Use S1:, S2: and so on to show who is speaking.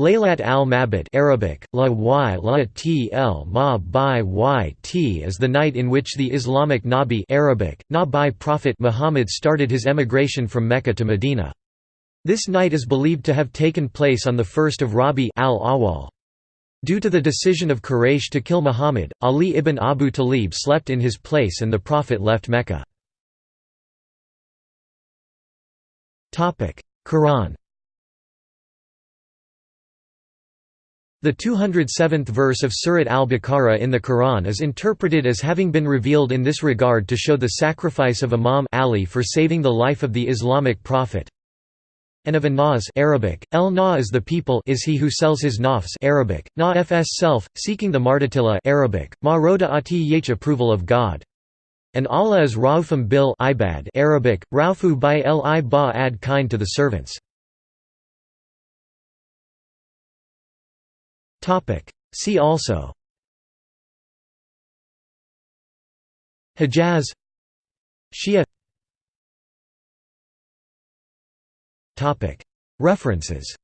S1: Laylat al-Mabit Arabic, la y la tl ma by y t is the night in which the Islamic Nabi Arabic, Nabi prophet Muhammad started his emigration from Mecca to Medina. This night is believed to have taken place on the 1st of Rabi al-Awwal. Due to the decision of Quraysh to kill Muhammad, Ali ibn Abu Talib slept in his place and the Prophet left Mecca. Quran The 207th verse of Surat al-Baqarah in the Quran is interpreted as having been revealed in this regard to show the sacrifice of Imam Ali for saving the life of the Islamic prophet. And of an-nas Arabic, el na is the people is he who sells his nafs Arabic, na fs self, seeking the martatilla Arabic, ma roda ati yach approval of God. And Allah is raufum bil ibad Arabic, raufu by li ba ad kind to the servants. See also. Hijaz. Shia. References